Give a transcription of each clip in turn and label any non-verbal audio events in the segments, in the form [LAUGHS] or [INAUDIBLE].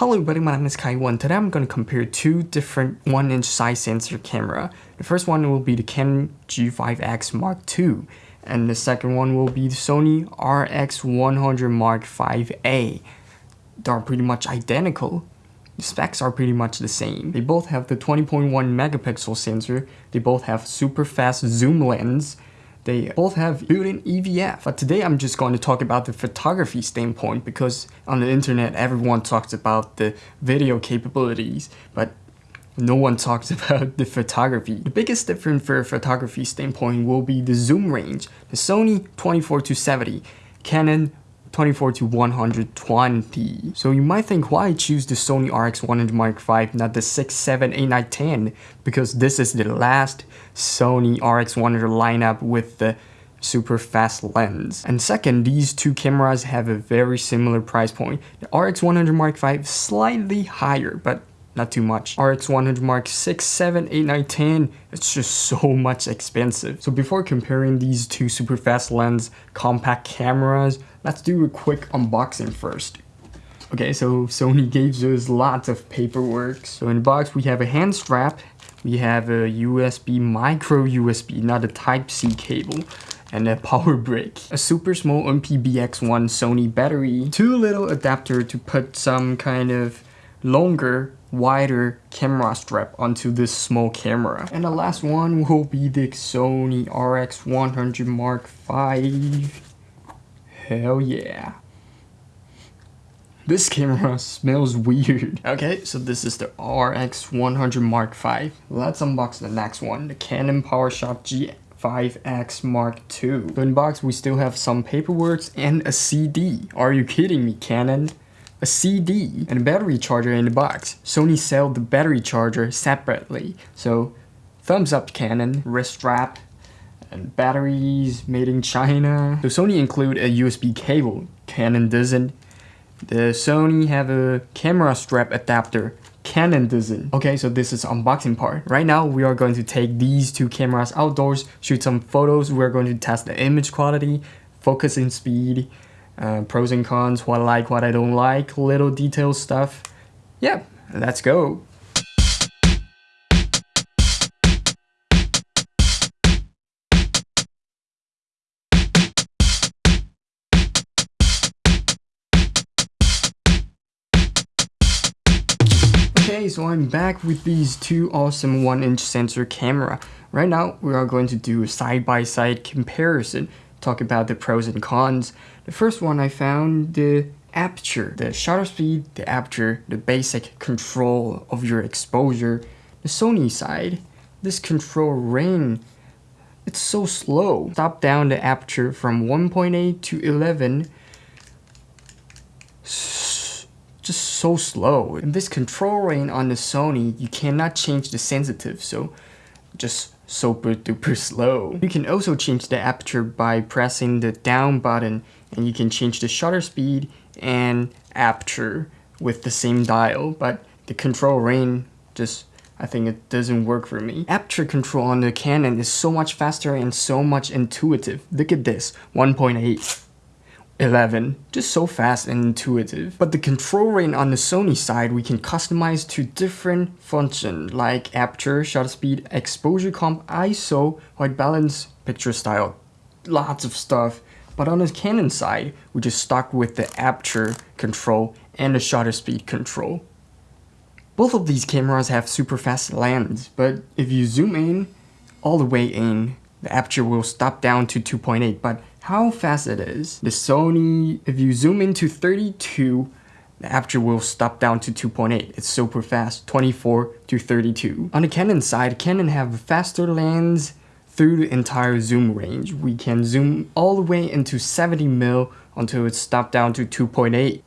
Hello everybody, my name is Kai1. Today I'm going to compare two different 1-inch size sensor camera. The first one will be the Canon G5X Mark II, and the second one will be the Sony RX100 Mark V-A. They're pretty much identical. The specs are pretty much the same. They both have the 20.1 megapixel sensor, they both have super fast zoom lens, they both have built-in EVF, but today I'm just going to talk about the photography standpoint because on the internet everyone talks about the video capabilities, but no one talks [LAUGHS] about the photography. The biggest difference for a photography standpoint will be the zoom range. The Sony 24 to 70, Canon 24 to 120. So you might think why choose the Sony RX100 Mark V, not the 6, 7, 8, 9, 10, because this is the last Sony RX100 lineup with the super fast lens. And second, these two cameras have a very similar price point. The RX100 Mark V slightly higher, but not too much. RX 100 Mark 6, 7, 8, 9, 10, it's just [LAUGHS] so much expensive. So before comparing these two super fast lens compact cameras, let's do a quick unboxing first. Okay, so Sony gave us lots of paperwork. So in the box we have a hand strap, we have a USB micro USB, not a Type-C cable and a [LAUGHS] power brick, a super small NP-BX1 Sony battery, two little adapter to put some kind of longer wider camera strap onto this small camera. And the last one will be the Sony RX100 Mark V. Hell yeah. This camera [LAUGHS] smells weird. Okay, so this is the RX100 Mark V. Let's unbox the next one, the Canon PowerShot G 5X Mark II. So in box, we still have some paperwork and a CD. Are you kidding me, Canon? A CD, and a battery charger in the box. Sony sell the battery charger separately. So thumbs up Canon, wrist strap, and batteries made in China. So Sony include a USB cable, Canon doesn't. The Sony have a camera strap adapter, Canon doesn't. Okay, so this is unboxing part. Right now, we are going to take these two cameras outdoors, shoot some photos. We're going to test the image quality, focusing speed, uh, pros and cons, what I like, what I don't like, little detail stuff. Yeah, let's go. Okay, so I'm back with these two awesome 1-inch sensor camera. Right now, we are going to do a side-by-side -side comparison talk about the pros and cons. The first one I found the aperture, the shutter speed, the aperture, the basic control of your exposure. The Sony side, this control ring, it's so slow. Stop down the aperture from 1.8 to 11, just so slow. And this control ring on the Sony, you cannot change the sensitive, so just super duper [LAUGHS] slow. You can also change the aperture by pressing the down button and you can change the shutter speed and aperture with the same dial, but the control ring just I think it doesn't work for me. Aperture control on the Canon is so much faster and so much intuitive. Look at this, 1.8. 11. Just so fast and intuitive. But the control ring on the Sony side, we can customize to different functions like aperture, shutter speed, exposure comp, ISO, white balance, picture style, lots of stuff. But on the Canon side, we just stuck with the aperture control and the shutter speed control. Both of these cameras have super fast lens, but if you zoom in, all the way in, the aperture will stop down to 2.8, but how fast it is. The Sony, if you zoom into 32, the aperture will stop down to 2.8. It's super fast, 24 to 32. On the Canon side, Canon have faster lens through the entire zoom range. We can zoom all the way into 70 mil until it's stopped down to 2.8.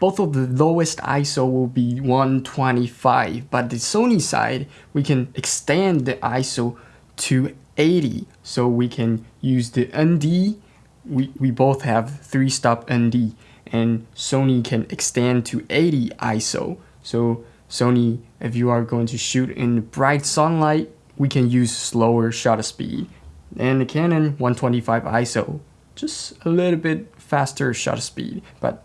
Both of the lowest ISO will be 125, but the Sony side, we can extend the ISO to 80 so we can use the ND we, we both have three stop ND and Sony can extend to 80 ISO so Sony if you are going to shoot in bright sunlight we can use slower shutter speed and the Canon 125 ISO just a little bit faster shutter speed but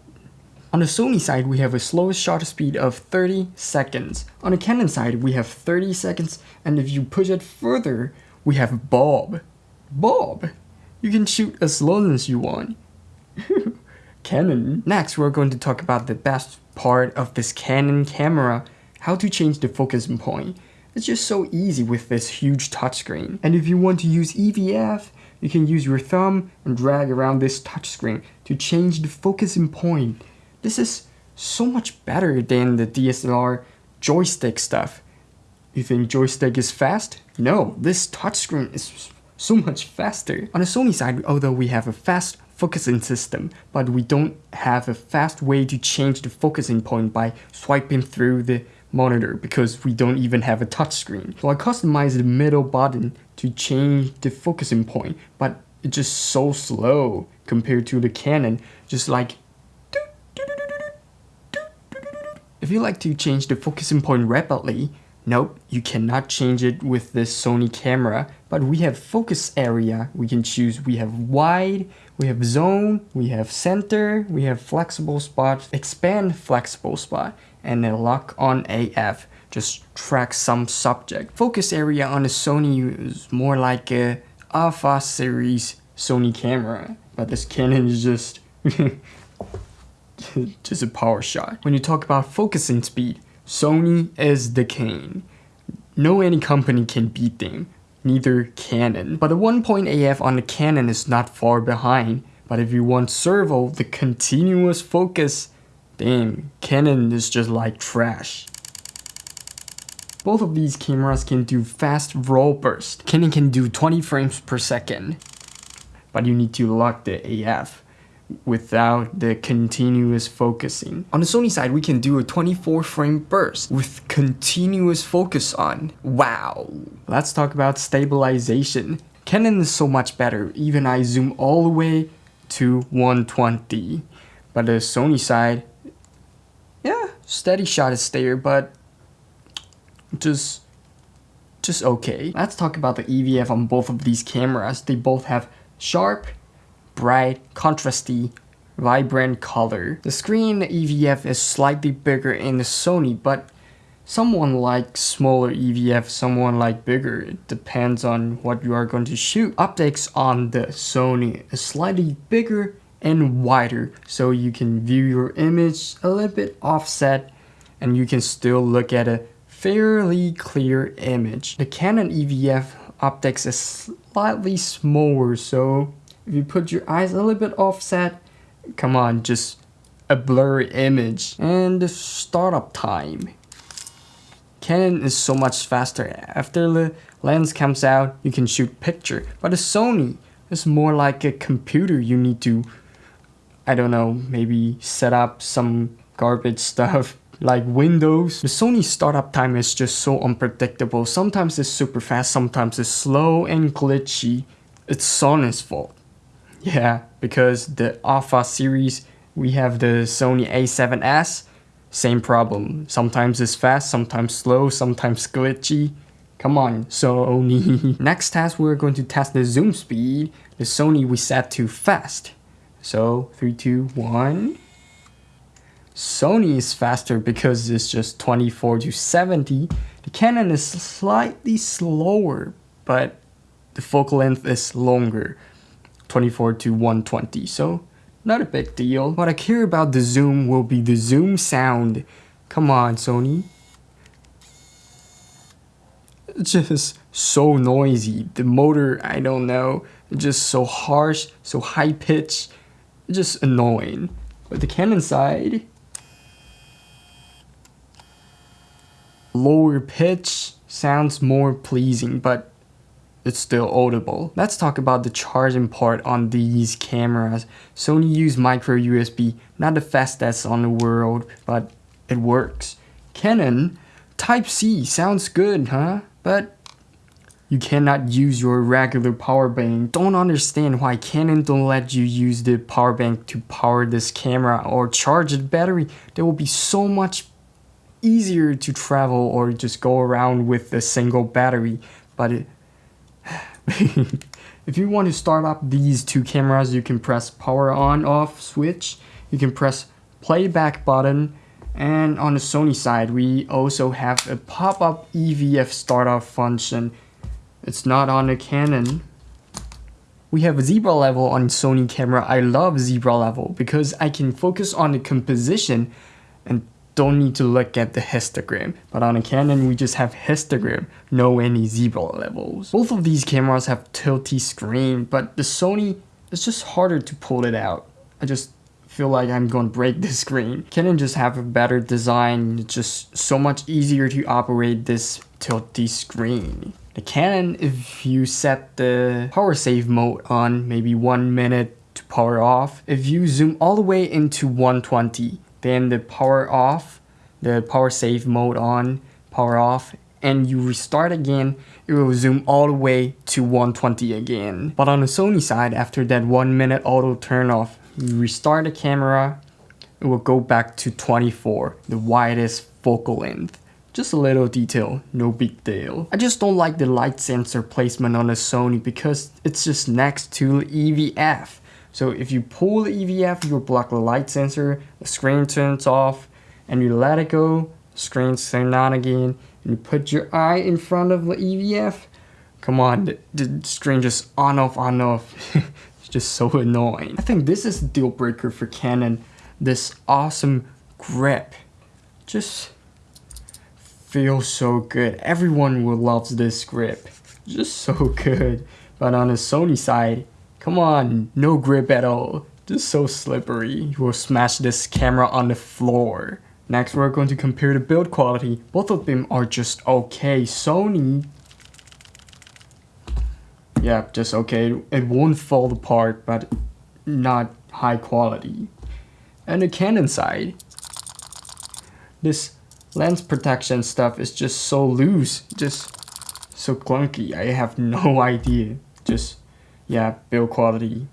On the Sony side, we have a slowest shutter speed of 30 seconds. On the Canon side, we have 30 seconds, and if you push it further, we have Bulb. Bulb! You can shoot as long as you want. [LAUGHS] Canon. Next, we're going to talk about the best part of this Canon camera, how to change the focusing point. It's just so easy with this huge touchscreen. And if you want to use EVF, you can use your thumb and drag around this touchscreen to change the focusing point. This is so much better than the DSLR joystick stuff. You think joystick is fast? No, this touchscreen is so much faster. On the Sony side, although we have a fast focusing system, but we don't have a fast way to change the focusing point by swiping through the monitor because we don't even have a touchscreen. So I customized the middle button to change the focusing point, but it's just so slow compared to the Canon, just like if you like to change the focusing point rapidly, Nope, you cannot change it with this Sony camera, but we have focus area. We can choose, we have wide, we have zone, we have center, we have flexible spot, expand flexible spot, and then lock on AF. Just track some subject. Focus area on the Sony is more like a Alpha series Sony camera, but this Canon is just [LAUGHS] just a power shot. When you talk about focusing speed, Sony is the king. No any company can beat them, neither Canon. But the 1.AF on the Canon is not far behind. But if you want servo, the continuous focus, damn, Canon is just like trash. Both of these cameras can do fast roll burst. Canon can do 20 frames per second, but you need to lock the AF without the continuous focusing. On the Sony side, we can do a 24 frame burst with continuous focus on. Wow. Let's talk about stabilization. Canon is so much better, even I zoom all the way to 120. But the Sony side, steady shot is there, but just just okay. Let's talk about the EVF on both of these cameras. They both have sharp bright, contrasty, vibrant color. The screen EVF is slightly bigger in the Sony, but someone like smaller EVF, someone like bigger. It depends on what you are going to shoot. Optics on the Sony is slightly bigger and wider, so you can view your image a little bit offset and you can still look at a fairly clear image. The Canon EVF optics is slightly smaller, so if you put your eyes a little bit offset, come on, just a blurry image. And the startup time. Canon is so much faster. After the lens comes out, you can shoot picture. But the Sony is more like a computer. You need to, I don't know, maybe set up some garbage stuff [LAUGHS] like Windows. The Sony startup time is just so unpredictable. Sometimes it's super fast, sometimes it's slow and glitchy. It's Sony's fault. Yeah, because the Alpha series, we have the Sony a7S, same problem. Sometimes it's fast, sometimes slow, sometimes glitchy. Come on, Sony. [LAUGHS] Next task, we're going to test the zoom speed. The Sony we set to fast. So, three, two, one. Sony is faster because it's just 24 to 70. The Canon is slightly slower, but the focal length is longer. 24 to 120 so not a big deal. What I care about the zoom will be the zoom sound. Come on Sony. It's just so noisy. The motor I don't know. Just so harsh so high pitched just annoying but the Canon side lower pitch sounds more pleasing but it's still audible. Let's talk about the charging part on these cameras. Sony use micro USB, not the fastest on the world, but it works. Canon, Type-C sounds good, huh? But you cannot use your regular power bank. Don't understand why Canon don't let you use the power bank to power this camera or charge the battery. That will be so much easier to travel or just go around with a single battery. But it, uh, [LAUGHS] if you want to start up these two cameras, you can press power on off switch. You can press playback button and on the Sony side we also have a pop-up EVF startup function. It's not on a Canon. We have a zebra level on Sony camera. I love zebra level because I can focus on the composition and don't need to look at the histogram. But on a Canon, we just have histogram, no any zebra levels. Both of these cameras have tilty screen, but the Sony, it's just harder to pull it out. I just feel like I'm gonna break the screen. Canon just have a better design, it's just so much easier to operate this tilty screen. The Canon, if you set the power save mode on maybe one minute to power off, if you zoom all the way into 120, then the power off, the power save mode on, power off, and you restart again, it will zoom all the way to 120 again. But on the Sony side, after that one minute auto turn off, you restart the camera, it will go back to 24, the widest focal length. Just a little detail, no big deal. I just don't like the light sensor placement on the Sony because it's just next to the EVF. So if you pull the EVF, you block the light sensor, the screen turns off, and you let it go, screen turns on again, and you put your eye in front of the EVF, come on, the, the screen just on off on off. [LAUGHS] it's just so annoying. I think this is the deal breaker for Canon. This awesome grip. Just feels so good. Everyone will love this grip. Just so good. But on the Sony side, Come on, no grip at all. Just so slippery. You will smash this camera on the floor. Next, we're going to compare the build quality. Both of them are just okay. Sony... Yeah, just okay. It won't fall apart, but not high quality. And the Canon side, this lens protection stuff is just so loose, just so clunky. I have [LAUGHS] no idea. Just yeah, build quality,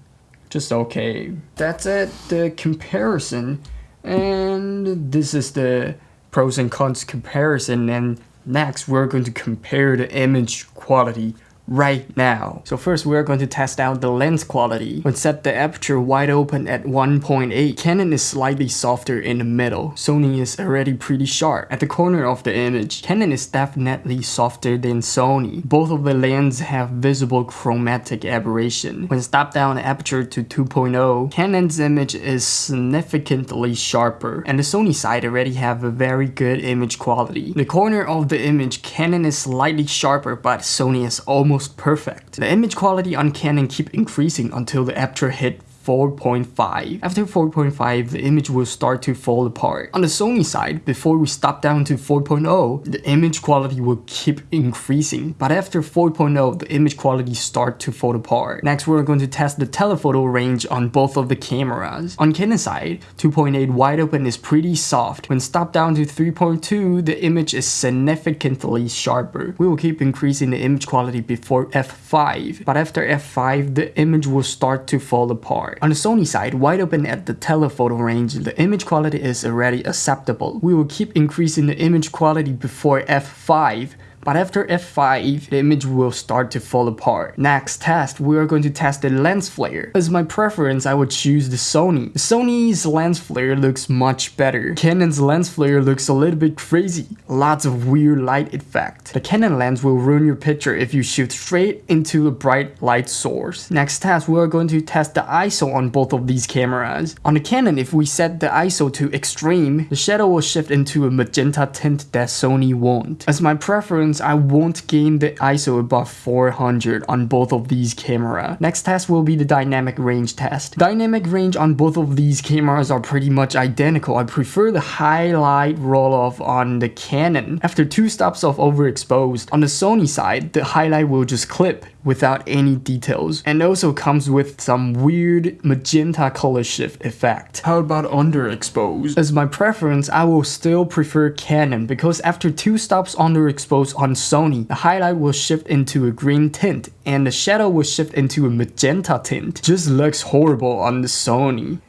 just okay. That's it, the comparison. And this is the pros and cons comparison. And next, we're going to compare the image quality right now. So first we're going to test out the lens quality. When set the aperture wide open at 1.8, Canon is slightly softer in the middle. Sony is already pretty sharp. At the corner of the image, Canon is definitely softer than Sony. Both of the lenses have visible chromatic aberration. When stop down the aperture to 2.0, Canon's image is significantly sharper, and the Sony side already have a very good image quality. The corner of the image, Canon is slightly sharper, but Sony is almost almost perfect. The image quality on Canon keep increasing until the aperture hit 4.5. After 4.5, the image will start to fall apart. On the Sony side, before we stop down to 4.0, the image quality will keep increasing. But after 4.0, the image quality start to fall apart. Next, we're going to test the telephoto range on both of the cameras. On Canon side, 2.8 wide open is pretty soft. When stop down to 3.2, the image is significantly sharper. We will keep increasing the image quality before f5. But after f5, the image will start to fall apart. On the Sony side, wide open at the telephoto range, the image quality is already acceptable. We will keep increasing the image quality before f5 but after f5, the image will start to fall apart. Next test, we are going to test the lens flare. As my preference, I would choose the Sony. Sony's lens flare looks much better. Canon's lens flare looks a little bit crazy. Lots of weird light effect. The Canon lens will ruin your picture if you shoot straight into a bright light source. Next test, we are going to test the ISO on both of these cameras. On the Canon, if we set the ISO to extreme, the shadow will shift into a magenta tint that Sony won't. As my preference, I won't gain the ISO above 400 on both of these camera. Next test will be the dynamic range test. Dynamic range on both of these cameras are pretty much identical. I prefer the highlight roll-off on the Canon. After two stops of overexposed, on the Sony side, the highlight will just clip without any details and also comes with some weird magenta color shift effect. How about underexposed? As my preference, I will still prefer Canon because after two stops underexposed on Sony, the highlight will shift into a green tint and the shadow will shift into a magenta tint. Just looks horrible on the Sony.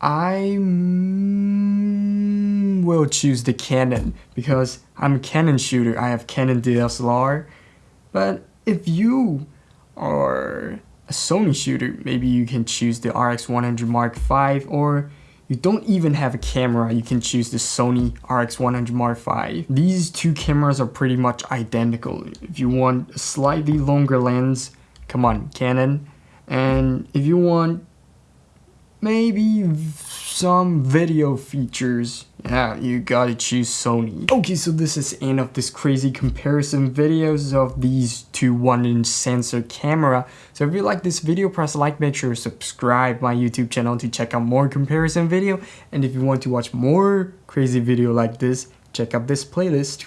I mm, will choose the Canon because I'm a Canon shooter. I have Canon DSLR. But if you are a Sony shooter, maybe you can choose the RX100 Mark V or you don't even have a camera, you can choose the Sony RX100 Mark V. These two cameras are pretty much identical. If you want a slightly longer lens, come on, Canon. And if you want maybe some video features, yeah, you gotta choose Sony. Okay, so this is end of this crazy comparison videos of these two 1-inch sensor camera. So if you like this video, press like, make sure to subscribe my YouTube channel to check out more comparison video. And if you want to watch more crazy video like this, check out this playlist.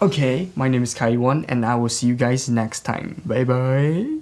Okay, my name is Kai1 and I will see you guys next time. Bye bye.